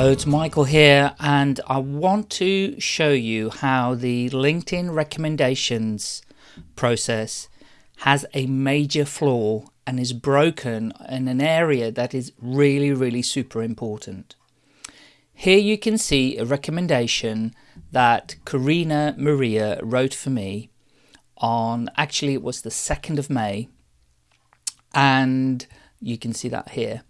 Hello, it's Michael here, and I want to show you how the LinkedIn recommendations process has a major flaw and is broken in an area that is really, really super important. Here you can see a recommendation that Karina Maria wrote for me on, actually it was the 2nd of May, and you can see that here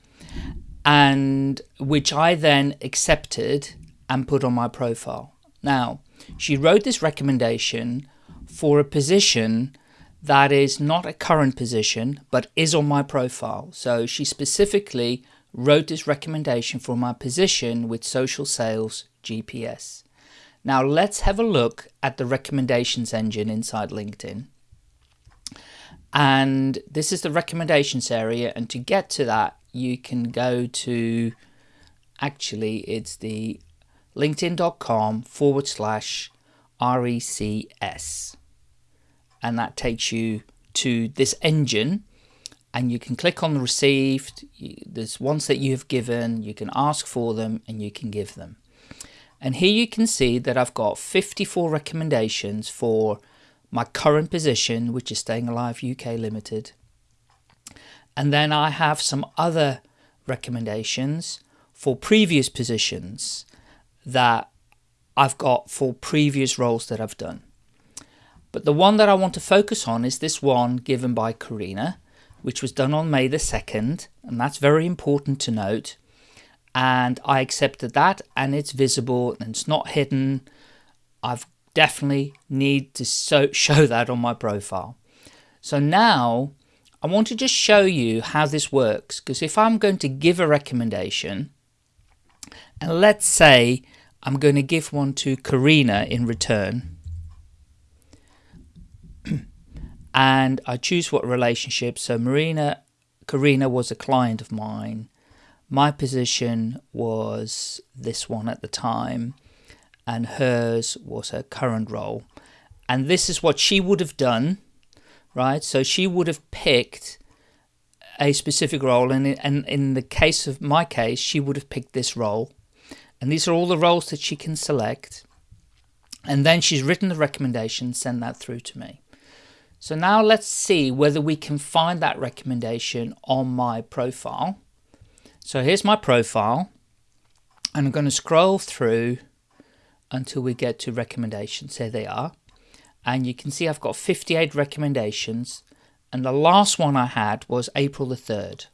and which I then accepted and put on my profile. Now, she wrote this recommendation for a position that is not a current position, but is on my profile. So she specifically wrote this recommendation for my position with social sales GPS. Now let's have a look at the recommendations engine inside LinkedIn. And this is the recommendations area. And to get to that, you can go to actually it's the linkedin.com forward slash RECS and that takes you to this engine and you can click on the received there's ones that you have given you can ask for them and you can give them. And here you can see that I've got 54 recommendations for my current position which is staying alive UK limited and then I have some other recommendations for previous positions that I've got for previous roles that I've done. But the one that I want to focus on is this one given by Karina, which was done on May the 2nd, and that's very important to note. And I accepted that and it's visible and it's not hidden. I've definitely need to so show that on my profile. So now I want to just show you how this works because if I'm going to give a recommendation and let's say I'm going to give one to Karina in return and I choose what relationship. So Marina Karina was a client of mine. My position was this one at the time and hers was her current role. And this is what she would have done right? So she would have picked a specific role, and in, and in the case of my case, she would have picked this role. And these are all the roles that she can select. And then she's written the recommendation, send that through to me. So now let's see whether we can find that recommendation on my profile. So here's my profile, and I'm going to scroll through until we get to recommendations. Here they are and you can see I've got 58 recommendations and the last one I had was April the 3rd.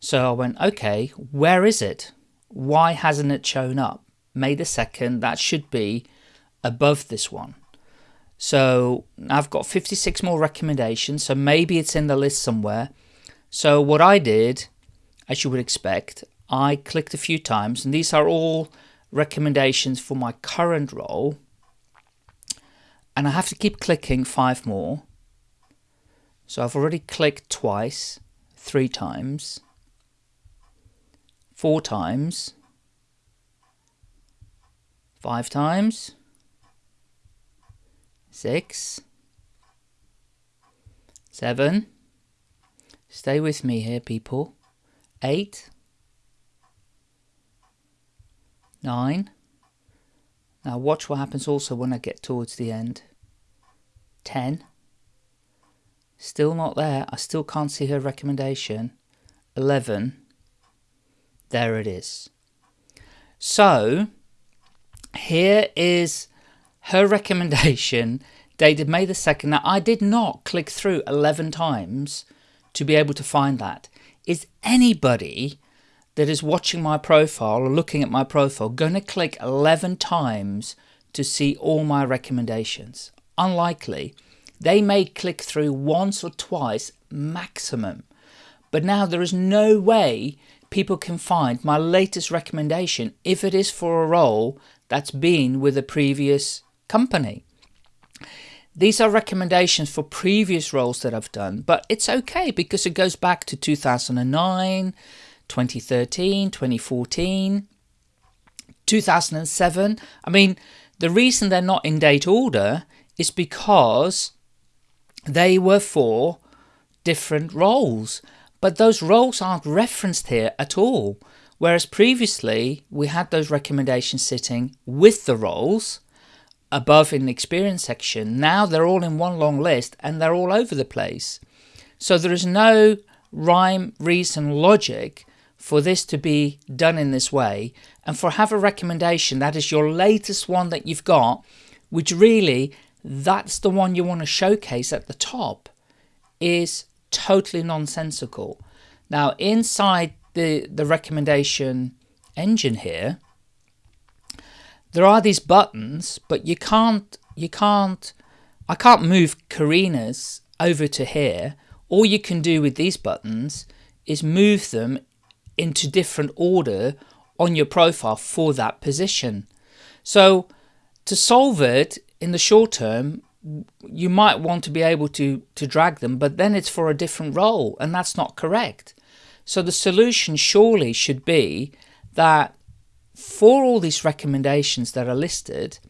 So I went, okay, where is it? Why hasn't it shown up? May the 2nd, that should be above this one. So I've got 56 more recommendations, so maybe it's in the list somewhere. So what I did, as you would expect, I clicked a few times, and these are all recommendations for my current role and I have to keep clicking five more. So I've already clicked twice, three times, four times, five times, six, seven, stay with me here people, eight, nine, now watch what happens also when I get towards the end. 10. Still not there. I still can't see her recommendation. 11. There it is. So, here is her recommendation dated May the 2nd. Now, I did not click through 11 times to be able to find that. Is anybody that is watching my profile or looking at my profile going to click 11 times to see all my recommendations? Unlikely. They may click through once or twice maximum. But now there is no way people can find my latest recommendation if it is for a role that's been with a previous company. These are recommendations for previous roles that I've done, but it's okay because it goes back to 2009, 2013, 2014, 2007. I mean, the reason they're not in date order is because they were for different roles, but those roles aren't referenced here at all. Whereas previously we had those recommendations sitting with the roles above in the experience section. Now they're all in one long list and they're all over the place. So there is no rhyme, reason, logic for this to be done in this way and for have a recommendation that is your latest one that you've got which really that's the one you want to showcase at the top is totally nonsensical now inside the the recommendation engine here there are these buttons but you can't you can't I can't move Karina's over to here all you can do with these buttons is move them into different order on your profile for that position. So to solve it in the short term, you might want to be able to, to drag them, but then it's for a different role and that's not correct. So the solution surely should be that for all these recommendations that are listed,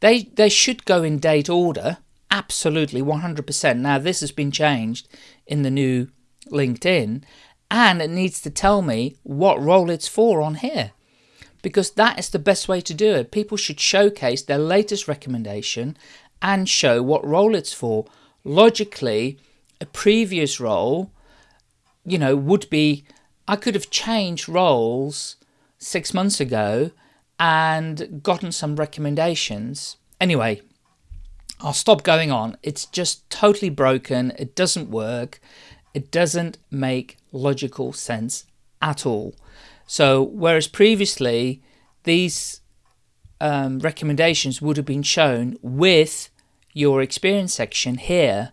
they, they should go in date order, absolutely 100%. Now this has been changed in the new LinkedIn and it needs to tell me what role it's for on here because that is the best way to do it. People should showcase their latest recommendation and show what role it's for. Logically, a previous role, you know, would be I could have changed roles six months ago and gotten some recommendations. Anyway, I'll stop going on. It's just totally broken. It doesn't work. It doesn't make logical sense at all. So whereas previously these um, recommendations would have been shown with your experience section here,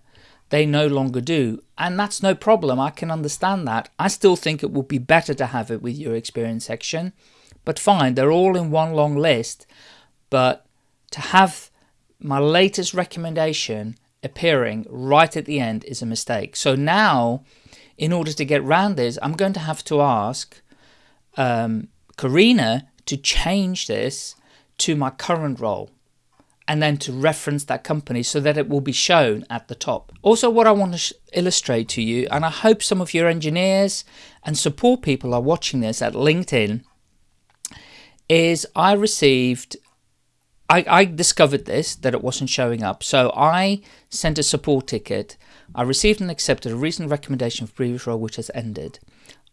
they no longer do. And that's no problem. I can understand that. I still think it would be better to have it with your experience section. But fine, they're all in one long list. But to have my latest recommendation appearing right at the end is a mistake. So now in order to get around this, I'm going to have to ask um, Karina to change this to my current role and then to reference that company so that it will be shown at the top. Also what I want to illustrate to you, and I hope some of your engineers and support people are watching this at LinkedIn, is I received I, I, discovered this, that it wasn't showing up. So I sent a support ticket. I received and accepted a recent recommendation for previous role which has ended.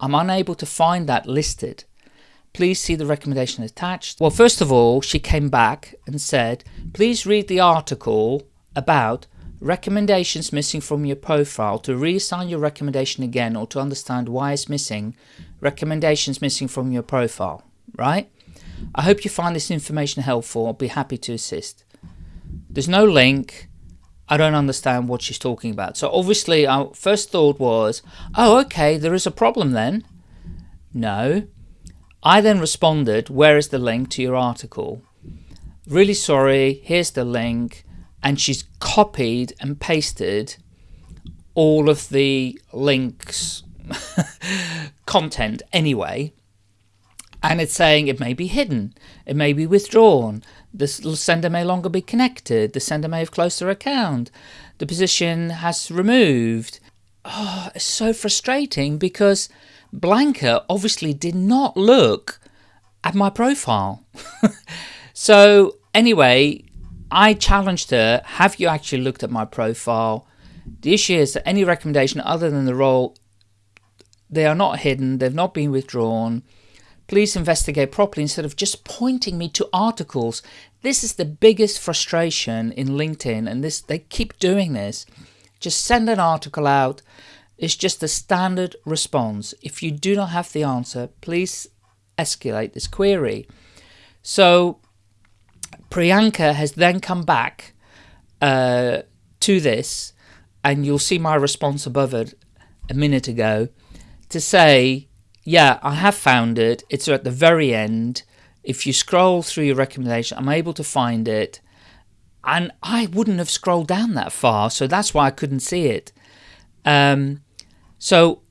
I'm unable to find that listed. Please see the recommendation attached. Well, first of all, she came back and said, please read the article about recommendations missing from your profile to reassign your recommendation again or to understand why it's missing, recommendations missing from your profile, right? I hope you find this information helpful. I'll be happy to assist. There's no link. I don't understand what she's talking about. So obviously our first thought was, oh, okay, there is a problem then. No. I then responded, where is the link to your article? Really sorry, here's the link. And she's copied and pasted all of the links content anyway and it's saying it may be hidden, it may be withdrawn, the sender may longer be connected, the sender may have closed their account, the position has removed. Oh, it's so frustrating because Blanca obviously did not look at my profile. so anyway, I challenged her, have you actually looked at my profile? The issue is that any recommendation other than the role, they are not hidden, they've not been withdrawn, Please investigate properly instead of just pointing me to articles. This is the biggest frustration in LinkedIn and this they keep doing this. Just send an article out. It's just a standard response. If you do not have the answer, please escalate this query. So Priyanka has then come back uh, to this and you'll see my response above it a minute ago to say yeah, I have found it. It's at the very end. If you scroll through your recommendation, I'm able to find it. And I wouldn't have scrolled down that far, so that's why I couldn't see it. Um, so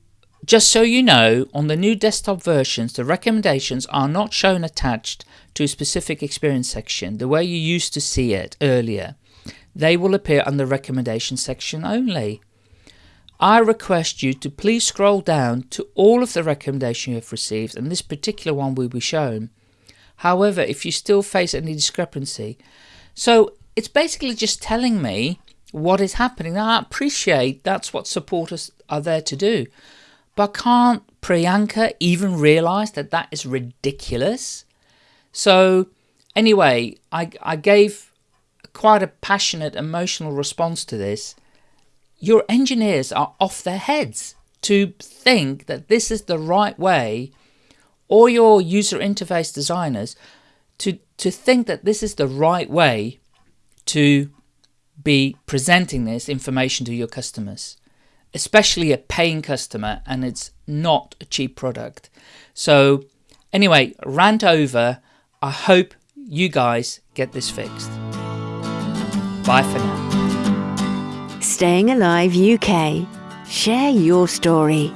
just so you know, on the new desktop versions, the recommendations are not shown attached to a specific experience section, the way you used to see it earlier. They will appear on the recommendation section only. I request you to please scroll down to all of the recommendations you have received, and this particular one will be shown. However, if you still face any discrepancy, so it's basically just telling me what is happening. Now, I appreciate that's what supporters are there to do, but can't Priyanka even realize that that is ridiculous? So, anyway, I, I gave quite a passionate, emotional response to this your engineers are off their heads to think that this is the right way, or your user interface designers to, to think that this is the right way to be presenting this information to your customers, especially a paying customer, and it's not a cheap product. So, anyway, rant over. I hope you guys get this fixed. Bye for now. Staying Alive UK. Share your story.